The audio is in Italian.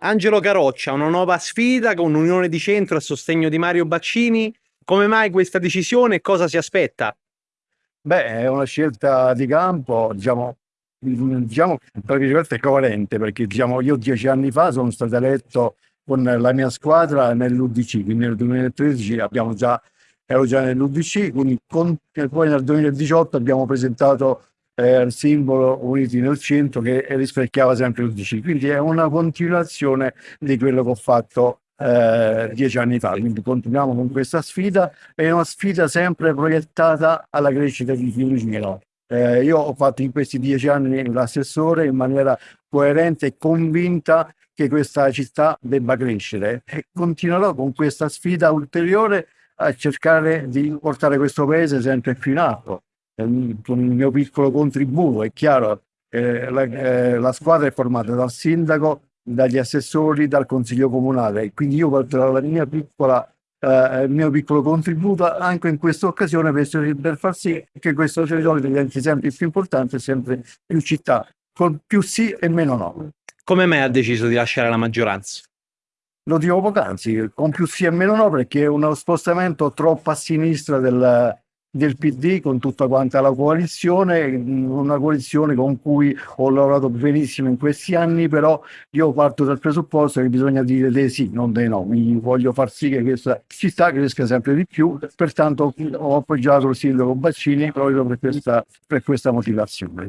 Angelo Caroccia, una nuova sfida con un'unione di centro a sostegno di Mario Baccini. Come mai questa decisione e cosa si aspetta? Beh, è una scelta di campo, diciamo, diciamo tra virgolette coerente, perché diciamo, io dieci anni fa sono stato eletto con la mia squadra nell'UDC, quindi nel 2013 abbiamo già, ero già nell'UDC, quindi con, poi nel 2018 abbiamo presentato eh, il simbolo Uniti nel centro che rispecchiava sempre l'UDC, quindi è una continuazione di quello che ho fatto eh, dieci anni fa, quindi continuiamo con questa sfida, è una sfida sempre proiettata alla crescita di Fiumicino. Eh, io ho fatto in questi dieci anni l'assessore in maniera coerente e convinta che questa città debba crescere. E continuerò con questa sfida ulteriore a cercare di portare questo paese sempre più in alto con il mio piccolo contributo, è chiaro, eh, la, eh, la, squadra è formata dal sindaco, dagli assessori, dal consiglio comunale, quindi io porterò la mia piccola, eh, il mio piccolo contributo anche in questa occasione per, per far sì che questo territorio diventi sempre più importante, sempre più città, con più sì e meno no. Come mai ha deciso di lasciare la maggioranza? Lo dico poc'anzi, con più sì e meno no, perché è uno spostamento troppo a sinistra del, del PD con tutta quanta la coalizione, una coalizione con cui ho lavorato benissimo in questi anni, però io parto dal presupposto che bisogna dire dei sì, non dei no, mi voglio far sì che questa città cresca sempre di più, pertanto ho appoggiato il sindaco Baccini proprio per questa, per questa motivazione.